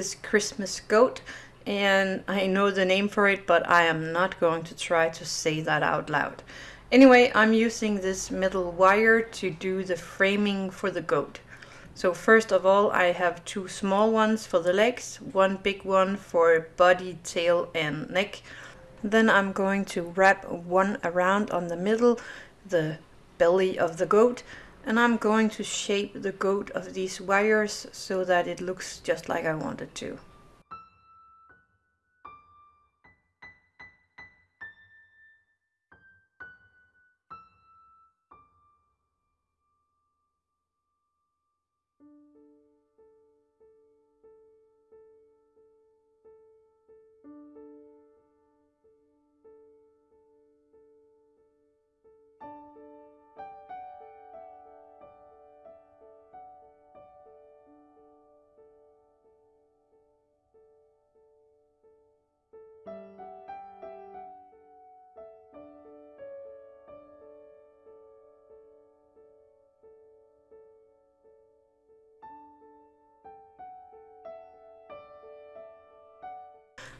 this Christmas goat and I know the name for it but I am not going to try to say that out loud. Anyway, I'm using this metal wire to do the framing for the goat. So first of all I have two small ones for the legs, one big one for body, tail and neck. Then I'm going to wrap one around on the middle, the belly of the goat, and I'm going to shape the goat of these wires so that it looks just like I want it to.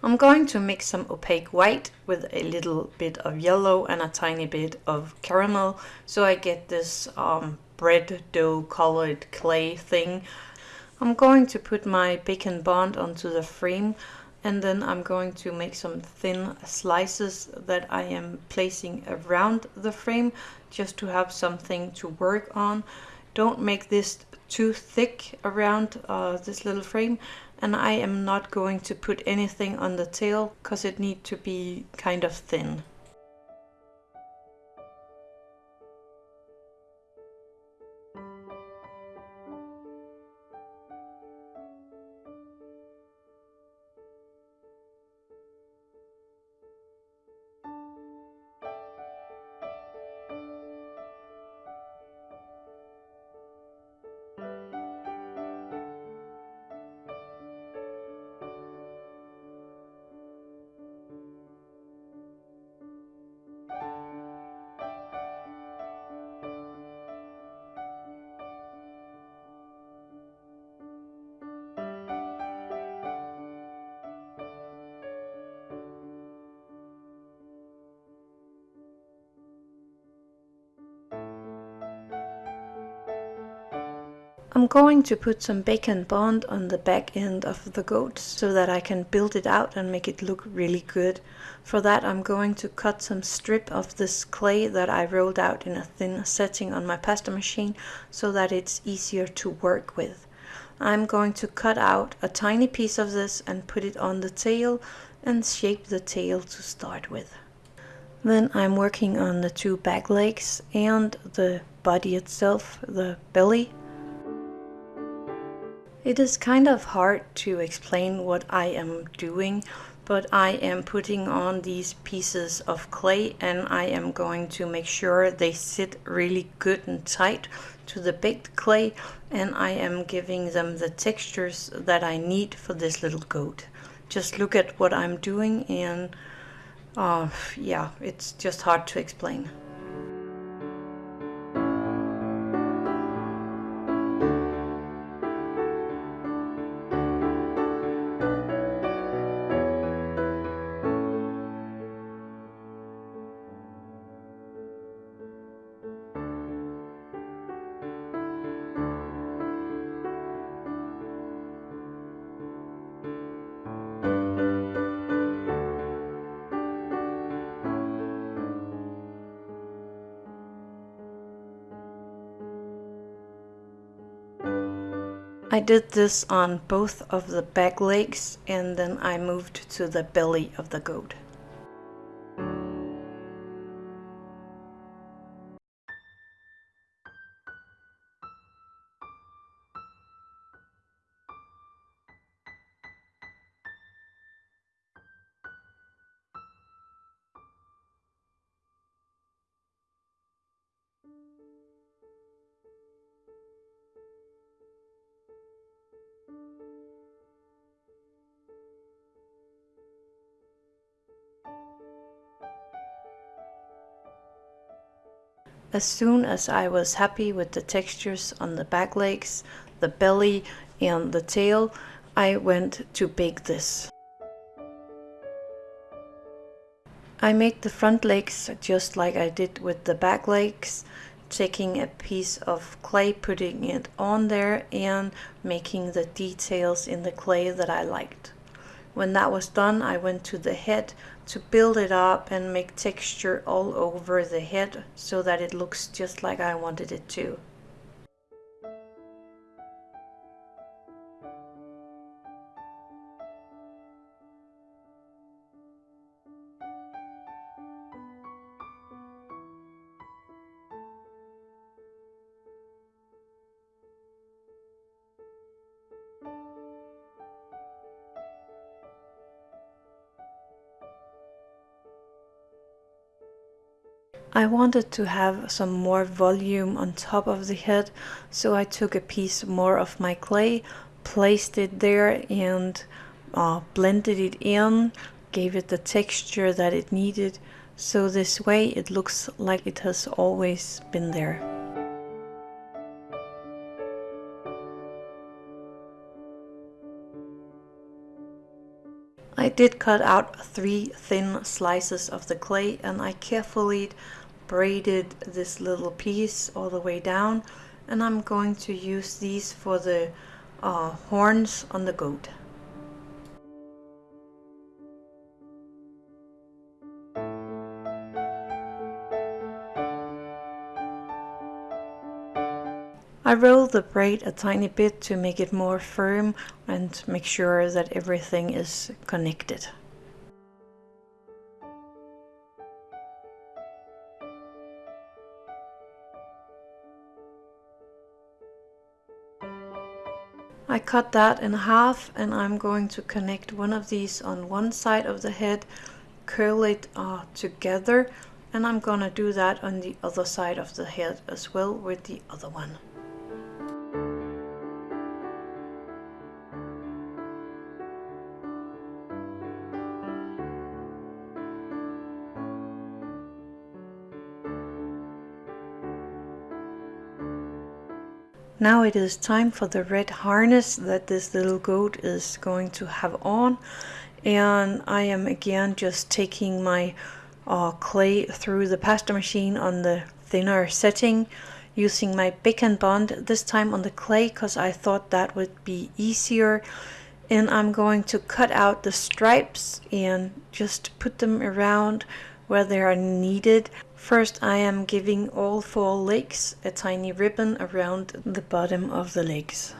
I'm going to mix some opaque white with a little bit of yellow and a tiny bit of caramel so I get this um, bread dough colored clay thing. I'm going to put my Bake and Bond onto the frame and then I'm going to make some thin slices that I am placing around the frame just to have something to work on. Don't make this too thick around uh, this little frame and I am not going to put anything on the tail because it needs to be kind of thin. I'm going to put some Bake and Bond on the back end of the goat so that I can build it out and make it look really good. For that I'm going to cut some strip of this clay that I rolled out in a thin setting on my pasta machine so that it's easier to work with. I'm going to cut out a tiny piece of this and put it on the tail and shape the tail to start with. Then I'm working on the two back legs and the body itself, the belly. It is kind of hard to explain what I am doing, but I am putting on these pieces of clay and I am going to make sure they sit really good and tight to the baked clay and I am giving them the textures that I need for this little goat. Just look at what I'm doing and uh, yeah, it's just hard to explain. I did this on both of the back legs and then I moved to the belly of the goat. As soon as I was happy with the textures on the back legs, the belly and the tail, I went to bake this. I made the front legs just like I did with the back legs, taking a piece of clay, putting it on there and making the details in the clay that I liked. When that was done, I went to the head to build it up and make texture all over the head so that it looks just like I wanted it to. I wanted to have some more volume on top of the head, so I took a piece more of my clay, placed it there and uh, blended it in, gave it the texture that it needed, so this way it looks like it has always been there. I did cut out three thin slices of the clay and I carefully braided this little piece all the way down and I'm going to use these for the uh, horns on the goat. I roll the braid a tiny bit to make it more firm and make sure that everything is connected. I cut that in half and I'm going to connect one of these on one side of the head, curl it uh, together and I'm gonna do that on the other side of the head as well with the other one. Now it is time for the red harness that this little goat is going to have on. And I am again just taking my uh, clay through the pasta machine on the thinner setting using my Bake and Bond this time on the clay because I thought that would be easier. And I'm going to cut out the stripes and just put them around where they are needed First I am giving all four legs a tiny ribbon around the bottom of the legs.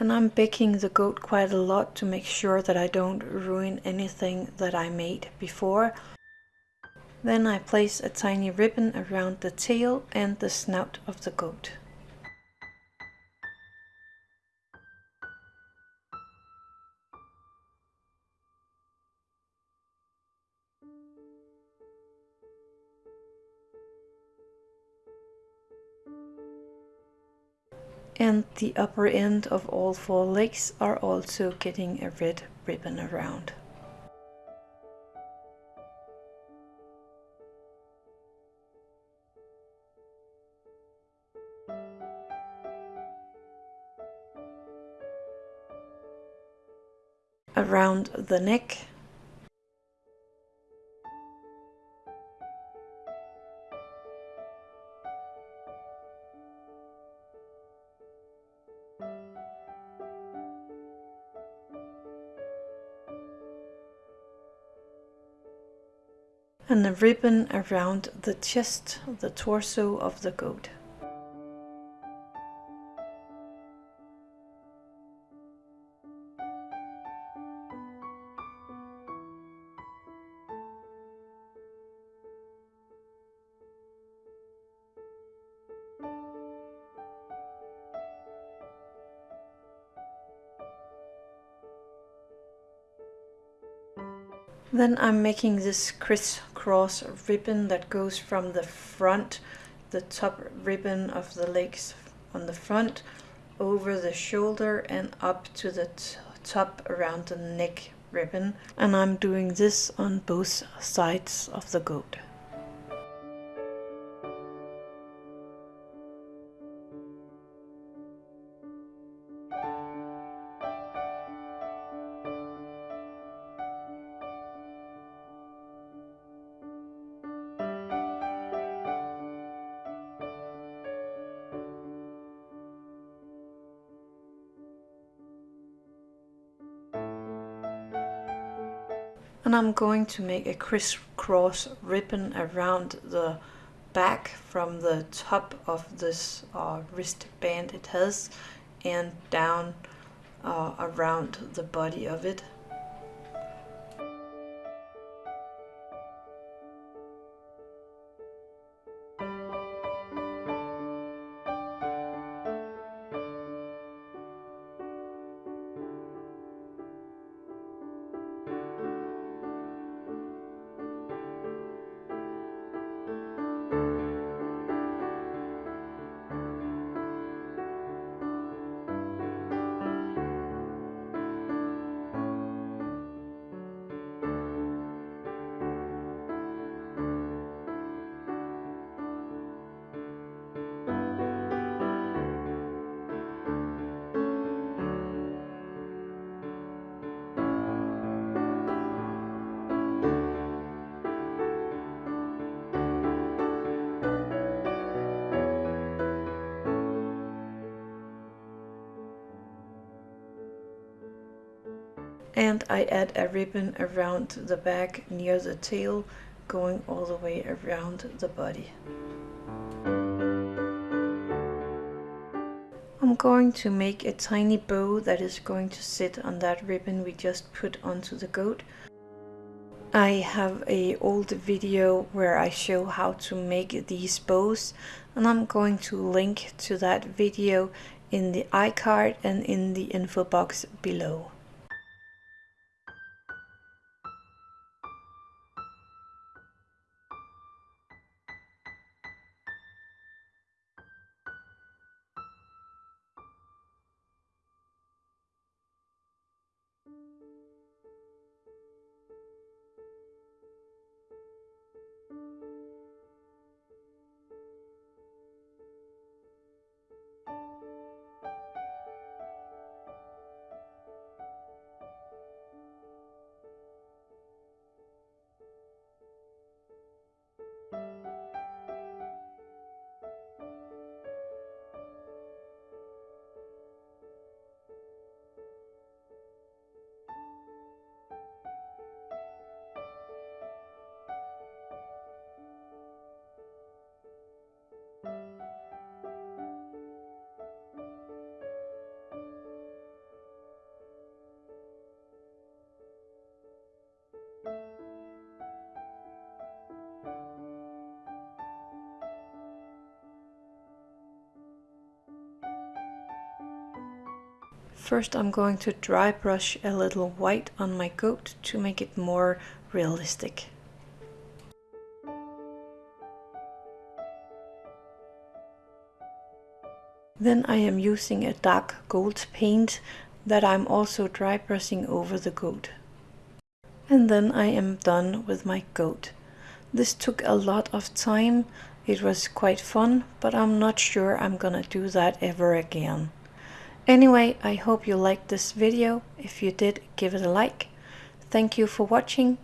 And I'm baking the goat quite a lot to make sure that I don't ruin anything that I made before. Then I place a tiny ribbon around the tail and the snout of the goat. And the upper end of all four legs are also getting a red ribbon around. Around the neck. and a ribbon around the chest, the torso of the goat. Then I'm making this crisscross ribbon that goes from the front, the top ribbon of the legs on the front, over the shoulder and up to the top around the neck ribbon and I'm doing this on both sides of the goat. And I'm going to make a crisscross ribbon around the back from the top of this uh, wristband it has and down uh, around the body of it and I add a ribbon around the back near the tail going all the way around the body. I'm going to make a tiny bow that is going to sit on that ribbon we just put onto the goat. I have a old video where I show how to make these bows and I'm going to link to that video in the iCard and in the info box below. First I'm going to dry brush a little white on my goat to make it more realistic. Then I am using a dark gold paint that I'm also dry brushing over the goat. And then I am done with my goat. This took a lot of time, it was quite fun, but I'm not sure I'm gonna do that ever again. Anyway, I hope you liked this video. If you did, give it a like. Thank you for watching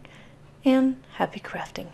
and happy crafting.